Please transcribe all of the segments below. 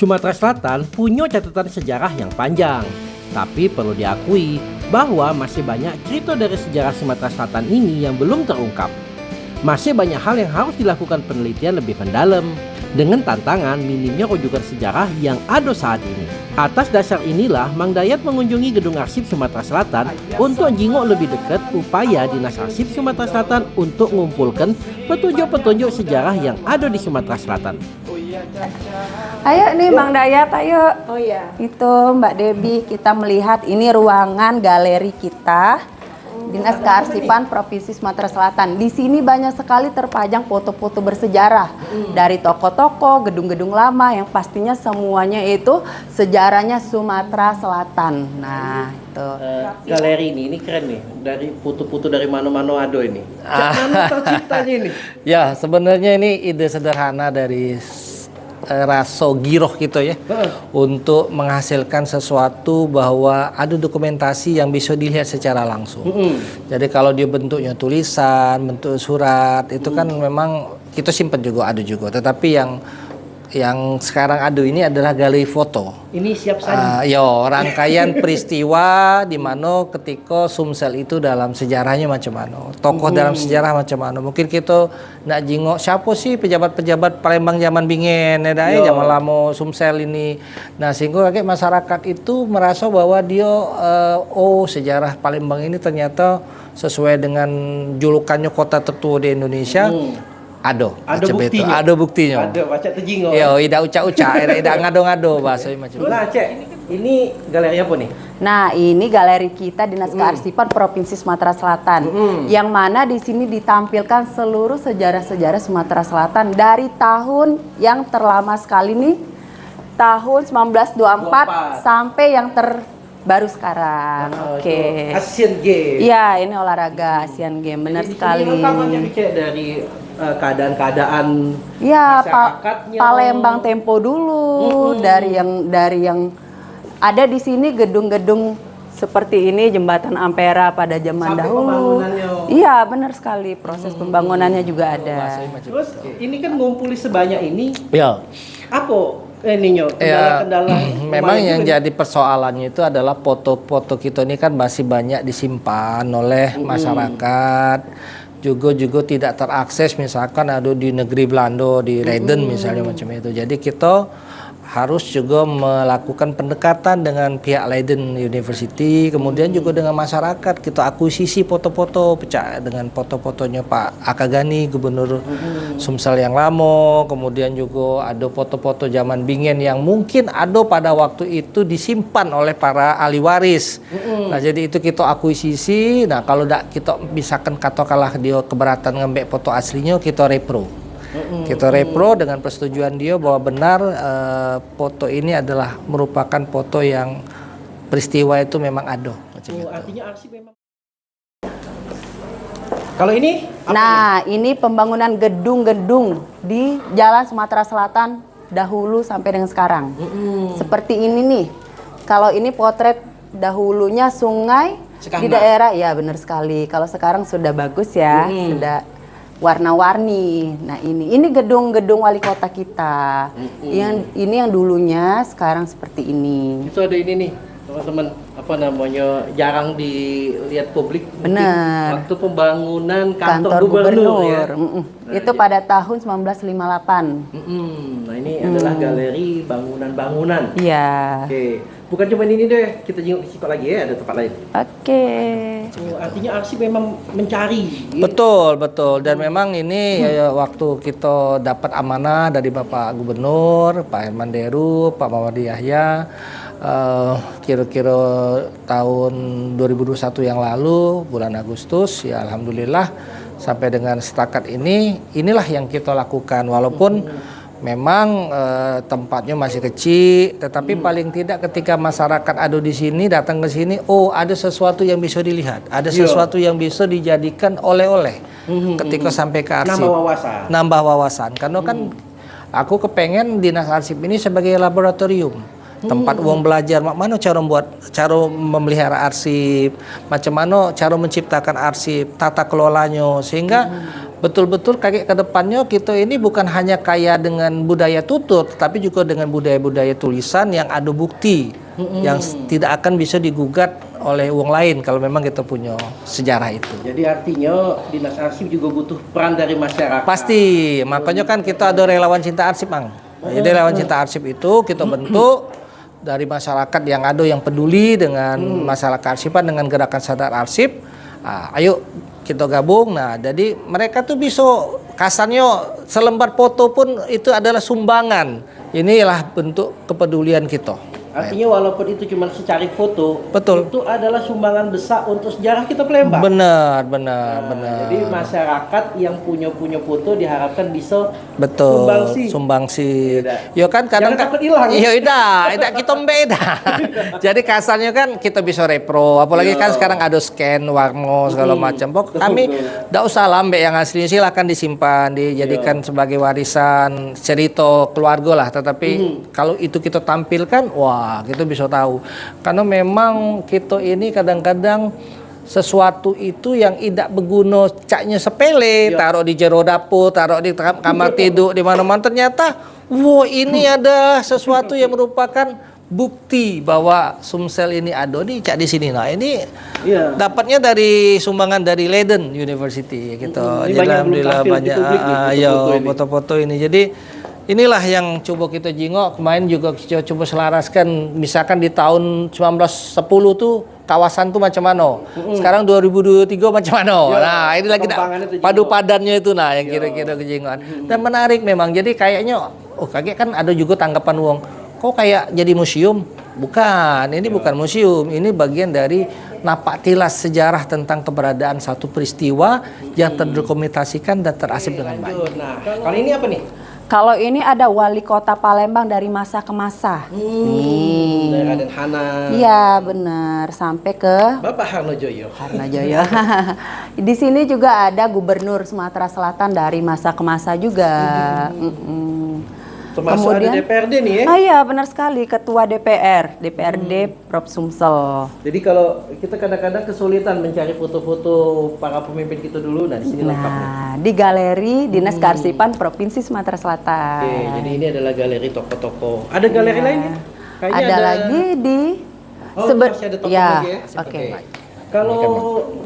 Sumatera Selatan punya catatan sejarah yang panjang, tapi perlu diakui bahwa masih banyak cerita dari sejarah Sumatera Selatan ini yang belum terungkap. Masih banyak hal yang harus dilakukan penelitian lebih mendalam, dengan tantangan minimnya rujukan sejarah yang ada saat ini. Atas dasar inilah Mang Dayat mengunjungi gedung arsip Sumatera Selatan untuk jingok lebih dekat upaya Dinas Arsip Sumatera Selatan untuk mengumpulkan petunjuk-petunjuk sejarah yang ada di Sumatera Selatan. Ayo nih Mang Dayat, ayo. Oh iya. Itu Mbak Debi, kita melihat ini ruangan galeri kita. Dinas Kearsipan Provinsi Sumatera Selatan. Di sini banyak sekali terpajang foto-foto bersejarah dari toko-toko, gedung-gedung lama yang pastinya semuanya itu sejarahnya Sumatera Selatan. Nah, itu. Uh, galeri ini, ini keren nih, dari putu-putu dari mana-mana ada ini. Mana terciptanya ini? Ya, sebenarnya ini ide sederhana dari raso giroh gitu ya untuk menghasilkan sesuatu bahwa ada dokumentasi yang bisa dilihat secara langsung. Jadi kalau dia bentuknya tulisan, bentuk surat itu kan memang kita simpan juga ada juga. Tetapi yang yang sekarang ada ini adalah galeri foto. Ini siap saja. Ah, yo rangkaian peristiwa di mana ketika Sumsel itu dalam sejarahnya macam mana, tokoh dalam sejarah macam mana. Mungkin kita nak jingok siapa sih pejabat-pejabat Palembang zaman bingen, ya dah, eh, zaman lama Sumsel ini. Nah sehingga kayak masyarakat itu merasa bahwa dia eh, oh sejarah Palembang ini ternyata sesuai dengan julukannya kota tertua di Indonesia. Ada, Ada buktinya. Ada buktinya. Ada baca terjingok. Yo, tidak ucak-ucak, tidak ngado-ngado bahasa macam. Nah, Cek, ini galeri apa nih? Nah, ini galeri kita Dinas Kearsipan Provinsi Sumatera Selatan. Yang mana di sini ditampilkan seluruh sejarah-sejarah Sumatera Selatan dari tahun yang terlama sekali nih tahun 1924 sampai yang terbaru sekarang. Nah, Oke. itu Asian Games. Iya, ini olahraga Asian Games, benar Jadi sekali. Cek dari eh, keadaan-keadaan Pa- masyarakatnya. Palembang Tempo dulu dari yang dari yang ada di sini gedung-gedung seperti ini jembatan Ampera pada zaman Sampai dahulu. pembangunannya. Iya, benar sekali. Proses pembangunannya juga ada. Terus ini kan ngumpuli sebanyak ini, Ya. apa ininya Ya, kendala-kendala? memang kemarin yang juga jadi persoalannya itu adalah foto-foto kita ini kan masih banyak disimpan oleh masyarakat. Juga juga tidak terakses misalkan ada di negeri Belanda di Leiden misalnya macam itu. Jadi kita harus juga melakukan pendekatan dengan pihak Leiden University kemudian juga dengan masyarakat. Kita akuisisi foto-foto pecah dengan foto-fotonya Pak Akagani Gubernur Sumsel yang lama. Kemudian juga ada foto-foto zaman Bingen yang mungkin ada pada waktu itu disimpan oleh para ahli waris. Nah jadi itu kita akuisisi. Nah kalau tidak kita misalkan katakanlah dia keberatan ngembek foto aslinya kita repro kita repro dengan persetujuan dia bahwa benar eh, foto ini adalah merupakan foto yang peristiwa itu memang ada. Macam Oh, itu. artinya arsip memang. Kalau ini apa Nah, ini pembangunan gedung-gedung di Jalan Sumatera Selatan dahulu sampai dengan sekarang. Seperti ini nih. Kalau ini potret dahulunya sungai di daerah, ya benar sekali. Kalau sekarang sudah bagus ya, sudah warna-warni. Nah ini, ini gedung-gedung wali kota kita. Yang ini yang dulunya sekarang seperti ini. Itu ada ini nih, teman-teman, apa namanya, jarang dilihat publik. Benar. Waktu pembangunan kantor, Kantor gubernur, gubernur. ya. Mm-mm. Itu pada tahun 1958. Mm-mm. Nah, ini adalah galeri bangunan-bangunan. Iya. Oke, bukan cuma ini deh, kita jenguk di situ lagi ya, ada tempat lain. Oke. Oh, artinya arsip memang mencari. Betul, betul. Dan memang ini ya, waktu kita dapat amanah dari Bapak Gubernur, Pak Herman Deru, Pak Mawadi Yahya, eh, kira-kira tahun 2021 yang lalu, bulan Agustus, ya Alhamdulillah sampai dengan setakat ini, inilah yang kita lakukan. Walaupun memang eh, tempatnya masih kecil, tetapi paling tidak ketika masyarakat ada di sini datang ke sini, oh ada sesuatu yang bisa dilihat, ada Iya. sesuatu yang bisa dijadikan oleh-oleh ketika sampai ke arsip. Nambah wawasan. Nambah wawasan. Karena kan aku kepengen dinas arsip ini sebagai laboratorium. Tempat uang belajar, mak mana cara membuat, cara memelihara arsip, macam mana cara menciptakan arsip, tata kelolanya, sehingga betul-betul kakek ke depannya kita ini bukan hanya kaya dengan budaya tutur, tapi juga dengan budaya-budaya tulisan yang ada bukti yang s- tidak akan bisa digugat oleh uang lain kalau memang kita punya sejarah itu. Jadi artinya dinas arsip juga butuh peran dari masyarakat. Pasti, makanya kan kita ada relawan cinta arsip, Mang. Jadi relawan cinta arsip itu kita bentuk dari masyarakat yang ada yang peduli dengan masalah kearsipan dengan gerakan sadar arsip. Ah, ayo kita gabung. Nah, jadi mereka tuh bisa kasarnya selembar foto pun itu adalah sumbangan. Inilah bentuk kepedulian kita. Artinya walaupun itu cuma secari foto, Betul. itu adalah sumbangan besar untuk sejarah kita Palembang. Benar, benar, Nah, benar. Jadi masyarakat yang punya punya foto diharapkan bisa Betul. Sumbangsi. Sumbangsi. Iya, Yo kan kadang Jangan takut hilang. Iya, ida, ida kita beda. Jadi kasarnya kan kita bisa repro, apalagi kan sekarang ada scan warna segala macam. Pok kami tidak usah lambe yang aslinya silakan disimpan, dijadikan sebagai warisan cerita keluarga lah. Tetapi kalau itu kita tampilkan, wah kita bisa tahu. Karena memang kita ini kadang-kadang sesuatu itu yang tidak berguna caknya sepele taruh di jero dapur taruh di kam- kamar tidur di mana-mana ternyata wow ini ada sesuatu yang merupakan bukti bahwa Sumsel ini ada di cak di sini nah ini Iya. dapatnya dari sumbangan dari Leiden University gitu ini Jadi banyak alhamdulillah banyak nih, ah, ya foto-foto ini. foto-foto ini jadi inilah yang coba kita jingok. Kemarin juga kita coba selaraskan. Misalkan di tahun 1910 tuh kawasan tuh macam mana? Sekarang 2023 macam mana? Ya, nah ini lagi padu padannya itu. Nah yang kira-kira kejingokan. Dan menarik memang. Jadi kayaknya oh kaget kan ada juga tanggapan uang kok kayak jadi museum? Bukan. Ini bukan museum. Ini bagian dari napak tilas sejarah tentang keberadaan satu peristiwa yang terdokumentasikan dan terasip dengan baik. Nah, kali ini apa nih? Kalau ini ada wali kota Palembang dari masa ke masa. Nih. Dari Raden Hana. Iya benar sampai ke Bapak Harno Joyo. Harnajoyo. Di sini juga ada gubernur Sumatera Selatan dari masa ke masa juga. Mm-mm. Termasuk ada DPRD nih ya. Ah iya benar sekali ketua DPR, DPRD Prof Sumsel. Jadi kalau kita kadang-kadang kesulitan mencari foto-foto para pemimpin kita dulu, nah di sini lengkap nih. Nah, di galeri Dinas Kearsipan Provinsi Sumatera Selatan. Oke, jadi ini adalah galeri toko-toko. Ada galeri lain ya? Kayaknya ada, lagi di Oh, sebe- masih ada toko ya, lagi ya? Oke. Kalau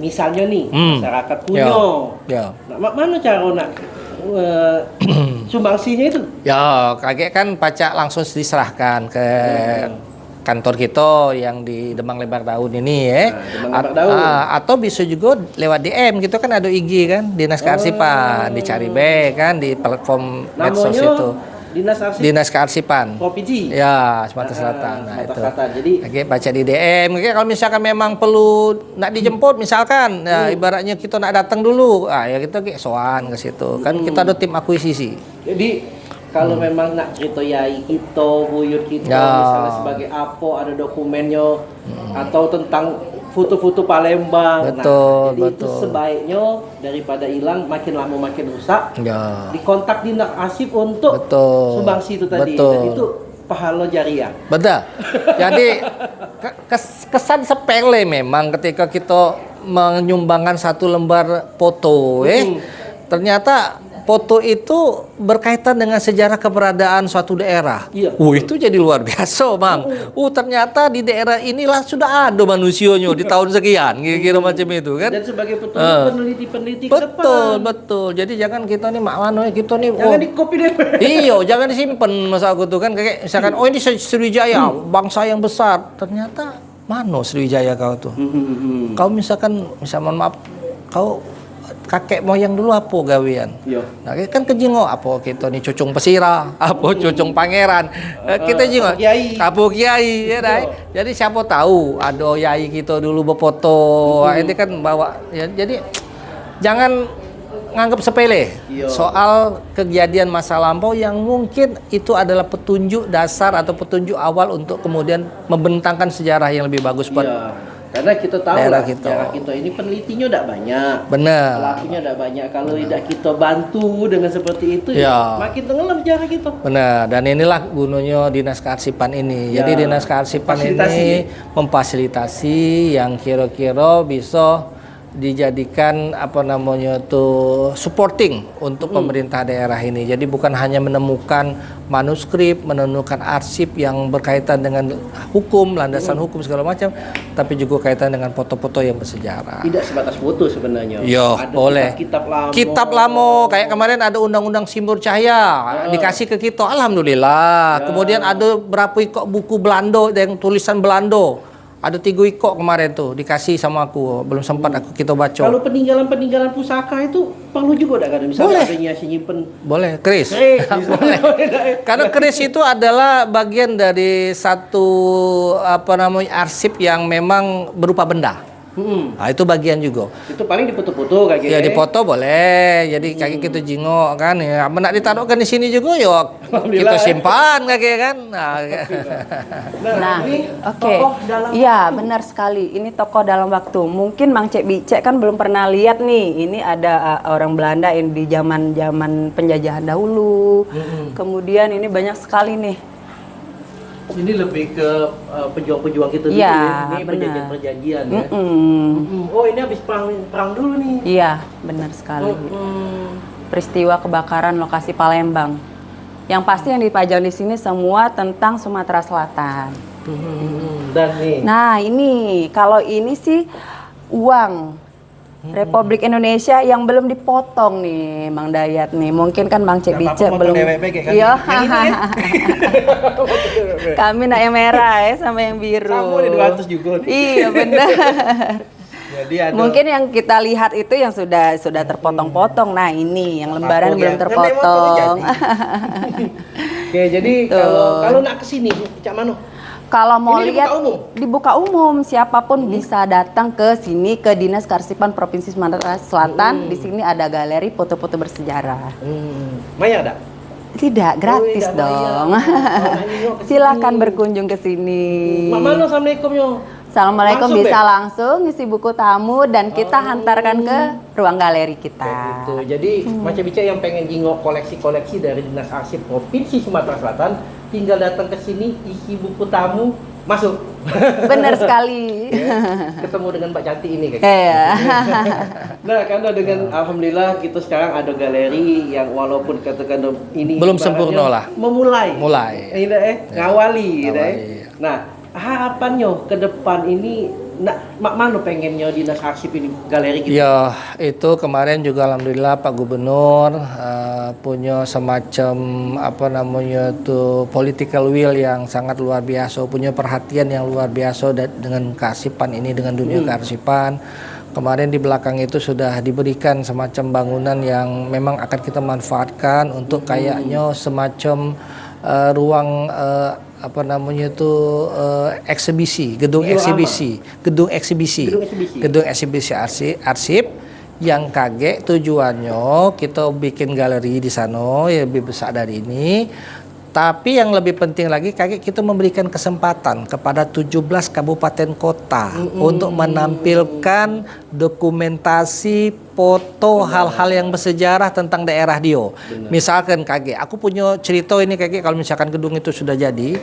misalnya nih Hmm. masyarakat punya, ya nah, ma- mana cara nak eh, sumbangsinya itu? Ya, kakek kan pajak langsung diserahkan ke kantor kita yang di Demang Lebar Daun ini ya. Nah, Demang Lebar At- Daun. ah, atau bisa juga lewat DM, kita kan ada IG kan, Dinas Kearsipan, dicari be kan di platform medsos itu. Dinas Arsip Dinas Kearsipan. Provinsi. Ya, Sumatera Ah, Selatan. Nah, Sumatera itu. Selatan. Jadi Kakek baca di DM. Kakek kalau misalkan memang perlu nak dijemput misalkan, ya, ibaratnya kita nak datang dulu, ah ya kita kayak soan ke situ. Kan kita ada tim akuisisi. Jadi kalau memang nak cerita yai kita, buyut kita, Hmm. Ya. misalnya sebagai apa ada dokumennya atau tentang foto-foto Palembang. Betul, nah, jadi itu betul. sebaiknya daripada hilang makin lama makin rusak, Ya. dikontak dinas arsip untuk Betul. sumbangsi itu tadi. Betul. Dan itu pahala jariah. Betul. Jadi ke- kes- kesan sepele memang ketika kita menyumbangkan satu lembar foto, eh Hmm. ternyata foto itu berkaitan dengan sejarah keberadaan suatu daerah. Iya. Uh, itu jadi luar biasa, Bang. Uh, ternyata di daerah inilah sudah ada manusianya di tahun sekian, kira-kira macam itu kan. Dan sebagai petunjuk Eh. peneliti-peneliti Betul, depan. betul. Jadi jangan kita nih mak mano kita nih Jangan oh, di copy deh. Iya, jangan disimpan masa aku tuh kan kayak misalkan oh ini Sriwijaya, bangsa yang besar. Ternyata mana Sriwijaya kau tuh? Hmm, Kau misalkan misal mohon maaf, kau kakek moyang dulu apa gawean? Iya. Nah, kan kejingo apa kita nih cucung pesira, apa cucung pangeran. Eh, kita jingo apa kiai. apa kiai ya dai. Jadi siapa tahu ada yai kita dulu berfoto. Wah, Ini kan bawa ya, jadi jangan nganggap sepele Iya. soal kejadian masa lampau yang mungkin itu adalah petunjuk dasar atau petunjuk awal untuk kemudian membentangkan sejarah yang lebih bagus buat Iya. Karena kita tahu daerah lah kita. sejarah kita ini penelitinya tidak banyak. benar. Pelakunya tidak banyak. Kalau tidak kita bantu dengan seperti itu, Ya. ya. makin tenggelam sejarah kita. Benar, dan inilah gunanya Dinas Kearsipan ini. Ya, Jadi Dinas Kearsipan ini memfasilitasi yang kira-kira bisa dijadikan apa namanya tuh supporting untuk pemerintah daerah ini. Jadi bukan hanya menemukan manuskrip, menemukan arsip yang berkaitan dengan hukum, landasan hukum segala macam, tapi juga kaitan dengan foto-foto yang bersejarah. Tidak sebatas foto sebenarnya. Yo, Ada boleh. Kitab lama. Kitab lamo, kayak kemarin ada undang-undang simbol cahaya, dikasih ke kita, alhamdulillah. Kemudian ada berapa ikut buku Belanda yang tulisan Belanda. Ada tiga ikut kemarin tuh dikasih sama aku, belum sempat aku kita baca. Kalau peninggalan-peninggalan pusaka itu perlu juga tak kan? Misalnya Boleh. adanya simpen Boleh, Chris. Kris, Boleh. Karena keris itu adalah bagian dari satu apa namanya arsip yang memang berupa benda. Hmm. Nah, itu bagian juga. Itu paling dipoto-foto kayak gitu. Ya dipoto boleh. Jadi kaki kita jingok kan ya. Apa nak ditaruhkan di sini juga ya kita simpan kaki kan. Nah, Nah, ini oke. dalam Iya, benar sekali. Ini tokoh dalam waktu. Mungkin Mang Cek Bicek kan belum pernah lihat nih. Ini ada uh, orang Belanda yang di zaman-zaman penjajahan dahulu. Kemudian ini banyak sekali nih. Ini lebih ke uh, pejuang-pejuang kita dulu Iya, ya. Ini perjanjian-perjanjian ya. Mm-mm. Hmm. Oh, ini habis perang perang dulu nih. Iya, benar sekali. Hmm. Peristiwa kebakaran lokasi Palembang. Yang pasti yang dipajang di sini semua tentang Sumatera Selatan. Hmm. Dan nih. Nah, ini kalau ini sih uang Republik Indonesia yang belum dipotong nih, Mang Dayat nih. Mungkin kan Mang Cek potong belum. Kayak kami. Iya. Ya? Kami nak yang merah ya sama yang biru. Nih 200 juga nih. Iya benar. Jadi ada Mungkin yang kita lihat itu yang sudah sudah terpotong-potong. Nah ini yang lembaran belum ya. Kan terpotong. Oke, jadi kalau kalau nak ke sini, Cak Mano. Kalau mau Ini dibuka lihat umum? dibuka umum, siapa pun bisa datang ke sini ke Dinas Karsipan Provinsi Sumatera Selatan. Di sini ada galeri foto-foto bersejarah. Hmm. Maya ada? Tidak, gratis tidak dong. Oh, ke Silakan sini. berkunjung ke sini. Mak Mano, Assalamualaikum yo. Assalamualaikum Langsung, bisa Be? langsung ngisi buku tamu dan kita hantarkan ke ruang galeri Kayak kita. gitu. Jadi macam bicara yang pengen jingok koleksi-koleksi dari Dinas Arsip Provinsi Sumatera Selatan, tinggal datang ke sini, isi buku tamu, masuk. Benar sekali. Ketemu dengan Mbak Cantik ini kayak. Iya. Nah, karena dengan alhamdulillah kita sekarang ada galeri yang walaupun katakan ini Belum sempurna lah. Memulai. Mulai. Ini eh ngawali gitu. Ngawali, iya. Nah, harapannya ke depan ini nak mak mana pengennya dinas arsip ini galeri gitu. Ya, itu kemarin juga alhamdulillah Pak Gubernur eh, punya semacam apa namanya tuh political will yang sangat luar biasa, punya perhatian yang luar biasa dengan kearsipan ini dengan dunia kearsipan. Kemarin di belakang itu sudah diberikan semacam bangunan yang memang akan kita manfaatkan untuk kayaknya semacam eh, ruang eh, apa namanya itu eh, eksibisi, gedung eksibisi, gedung eksibisi, Gedung eksibisi. gedung eksibisi arsip, arsip yang kaget tujuannya kita bikin galeri di sana yang lebih besar dari ini. Tapi yang lebih penting lagi kaget kita memberikan kesempatan kepada 17 kabupaten kota untuk menampilkan dokumentasi foto hal-hal yang bersejarah tentang daerah Dio. Misalkan kaget, aku punya cerita ini kaget kalau misalkan gedung itu sudah jadi,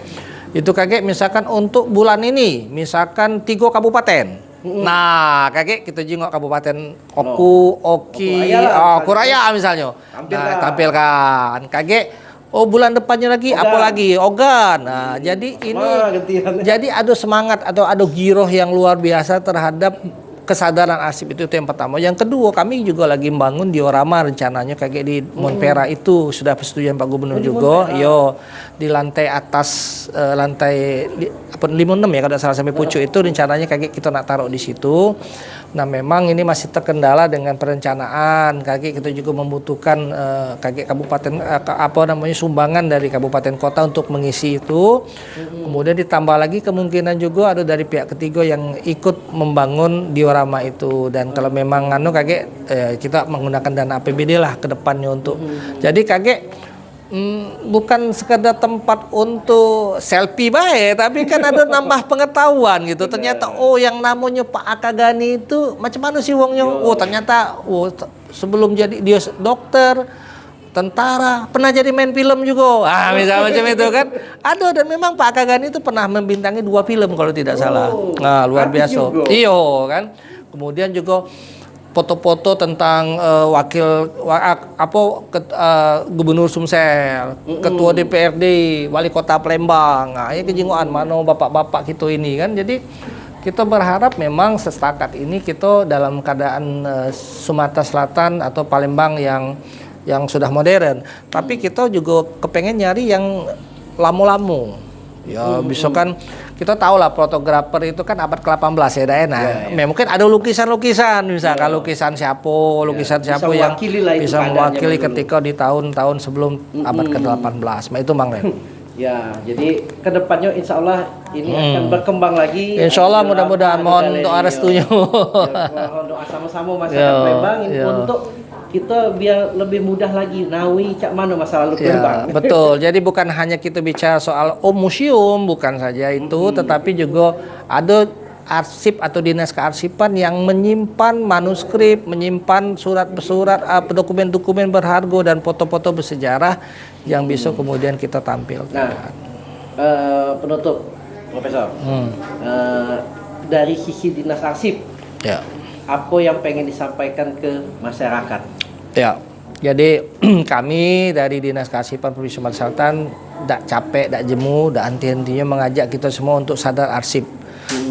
itu kaget misalkan untuk bulan ini, misalkan tiga kabupaten. Nah, kakek kita jengok kabupaten Oku, Oki, Okuraya lah, oh, misalnya. Kuraya misalnya. Tampilkan. Nah, tampilkan. Kakek Oh bulan depannya lagi apa Ogan. lagi? Ogan. Nah, jadi ini Wah, jadi ada semangat atau ada giroh yang luar biasa terhadap kesadaran arsip itu, itu yang pertama. Yang kedua, kami juga lagi membangun diorama rencananya kayak di Montpera itu sudah persetujuan Pak Gubernur Hmm. Oh, di juga. Yo, di lantai atas eh, lantai apa 56 ya kalau salah sampai pucuk itu rencananya kayak kita nak taruh di situ. Nah, memang ini masih terkendala dengan perencanaan. Kaki kita juga membutuhkan eh, kaki kabupaten ka- apa namanya sumbangan dari kabupaten kota untuk mengisi itu. Kemudian ditambah lagi kemungkinan juga ada dari pihak ketiga yang ikut membangun diorama itu dan kalau memang anu kakek eh, kita menggunakan dana APBD lah ke depannya untuk. Jadi kakek Hmm, bukan sekedar tempat untuk selfie baik, tapi kan ada nambah pengetahuan gitu. Ternyata oh yang namanya Pak Akagani itu macam mana sih wongnya? Oh ternyata oh sebelum jadi dia dokter, tentara, pernah jadi main film juga. Ah misalnya macam itu kan. Ada dan memang Pak Akagani itu pernah membintangi dua film kalau tidak salah. Nah luar biasa. Iyo kan. Kemudian juga foto-foto tentang eh, wakil wa- apa ket- eh, gubernur Sumsel, ketua DPRD, wali kota Palembang. Nah, ini kejinguan mana bapak-bapak kita ini kan. Jadi kita berharap memang sestakat ini kita dalam keadaan eh, Sumatera Selatan atau Palembang yang yang sudah modern. Tapi kita juga kepengen nyari yang lamo-lamo. Ya, bisa kan kita tahu lah fotografer itu kan abad ke-18 ya, Daen. Nah, Ya, mungkin ada lukisan-lukisan misalkan lukisan siapa, lukisan bisa siapa yang lah itu bisa mewakili dulu. ketika di tahun-tahun sebelum abad ke-18. Nah, itu Mang Ren. Ya, jadi ke depannya insya Allah ini akan berkembang lagi. Hmm. Insya Allah mudah-mudahan mohon doa ya. restunya. Ya, mohon doa sama-sama masyarakat Ya, ya. untuk kita biar lebih mudah lagi nawi cak mana masa lalu. Ya, betul. Jadi bukan hanya kita bicara soal oh museum, bukan saja itu, tetapi juga ada arsip atau dinas kearsipan yang menyimpan manuskrip, menyimpan surat-surat, apa, dokumen-dokumen berharga dan foto-foto bersejarah yang bisa kemudian kita tampilkan. Nah, eh, penutup, Profesor. Hmm. Eh, dari sisi dinas arsip, Ya. apa yang pengen disampaikan ke masyarakat? Ya, jadi kami dari Dinas Kearsipan Provinsi Sumatera Selatan tidak capek, tidak jemu, tidak henti-hentinya mengajak kita semua untuk sadar arsip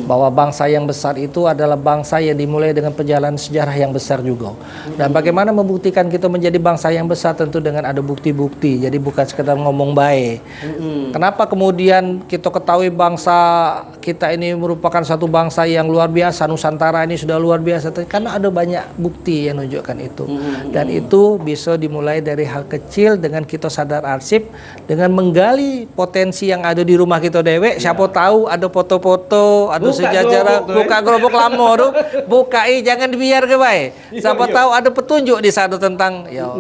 bahwa bangsa yang besar itu adalah bangsa yang dimulai dengan perjalanan sejarah yang besar juga. Dan bagaimana membuktikan kita menjadi bangsa yang besar tentu dengan ada bukti-bukti. Jadi bukan sekedar ngomong baik. Kenapa kemudian kita ketahui bangsa kita ini merupakan satu bangsa yang luar biasa, Nusantara ini sudah luar biasa karena ada banyak bukti yang menunjukkan itu. Dan itu bisa dimulai dari hal kecil dengan kita sadar arsip dengan menggali potensi yang ada di rumah kita dewek. Siapa tahu ada foto-foto, sejarah, gerobok, buka gerobok lama buka eh jangan dibiar ke baik. Siapa tahu ada petunjuk di sana tentang ya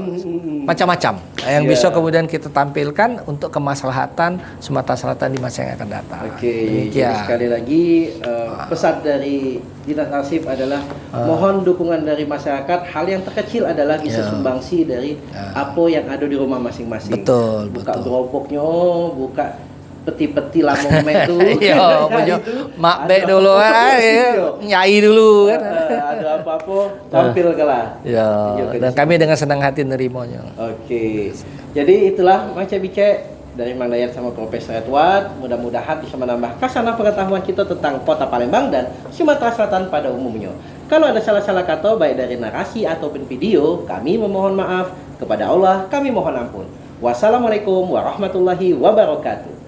macam-macam yang Iya. bisa kemudian kita tampilkan untuk kemaslahatan Sumatera Selatan di masa yang akan datang. Oke, Demikian. sekali lagi eh, pesan dari Dinas Arsip adalah Ah. mohon dukungan dari masyarakat. Hal yang terkecil adalah bisa Ya. sumbangsi dari apa yang ada di rumah masing-masing. Betul, buka betul. geroboknya, buka peti-peti lamong metu. Iya, punya mak bek dulu kan, ya, nyai dulu kan. ada apa-apa tampil kalah. Ya, Tunjukkan dan kami dengan senang hati nerimanya. Oke, jadi itulah Mang Bice dari Mang Dayat sama Profesor Edward. Mudah-mudahan bisa menambah kasanah pengetahuan kita tentang kota Palembang dan Sumatera Selatan pada umumnya. Kalau ada salah-salah kata baik dari narasi ataupun video, kami memohon maaf. Kepada Allah, kami mohon ampun. Wassalamualaikum warahmatullahi wabarakatuh.